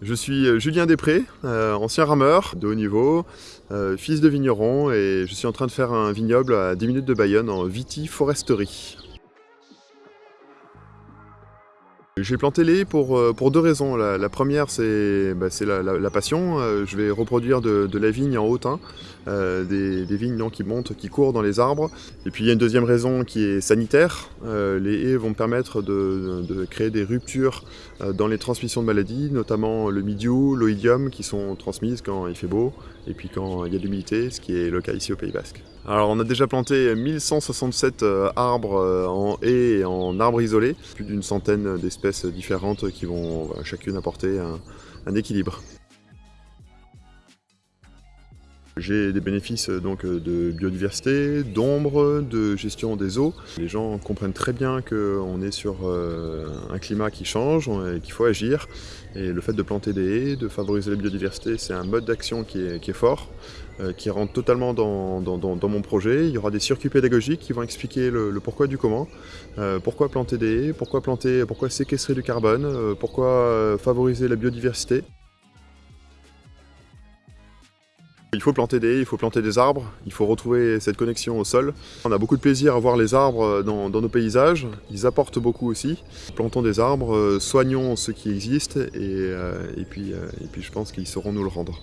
Je suis euh, Julien Després, euh, ancien rameur de haut niveau, euh, fils de vigneron et je suis en train de faire un vignoble à 10 minutes de Bayonne en vitiforesterie. J'ai planté les pour, euh, pour deux raisons. La, première, c'est bah, la, passion. Euh, je vais reproduire de, la vigne en hautain, euh, des, vignes qui montent, qui courent dans les arbres. Et puis il y a une deuxième raison qui est sanitaire. les haies vont permettre de, créer des ruptures dans les transmissions de maladies, notamment le midiou, l'oïdium, qui sont transmises quand il fait beau et puis quand il y a de l'humidité, ce qui est le cas ici au Pays Basque. Alors on a déjà planté 1167 arbres en haies et en arbres isolés, plus d'une centaine d'espèces différentes qui vont chacune apporter un, équilibre. J'ai des bénéfices donc de biodiversité, d'ombre, de gestion des eaux. Les gens comprennent très bien qu'on est sur euh, un climat qui change et qu'il faut agir. Et le fait de planter des haies, de favoriser la biodiversité, c'est un mode d'action qui est, fort, euh, qui rentre totalement dans, mon projet. Il y aura des circuits pédagogiques qui vont expliquer le, pourquoi du comment. Euh, pourquoi planter des haies, pourquoi, planter, pourquoi séquestrer du carbone, euh, pourquoi favoriser la biodiversité? Il faut planter des il faut planter des arbres, il faut retrouver cette connexion au sol. On a beaucoup de plaisir à voir les arbres dans, nos paysages, ils apportent beaucoup aussi. Plantons des arbres, soignons ceux qui existent puis, et puis je pense qu'ils sauront nous le rendre.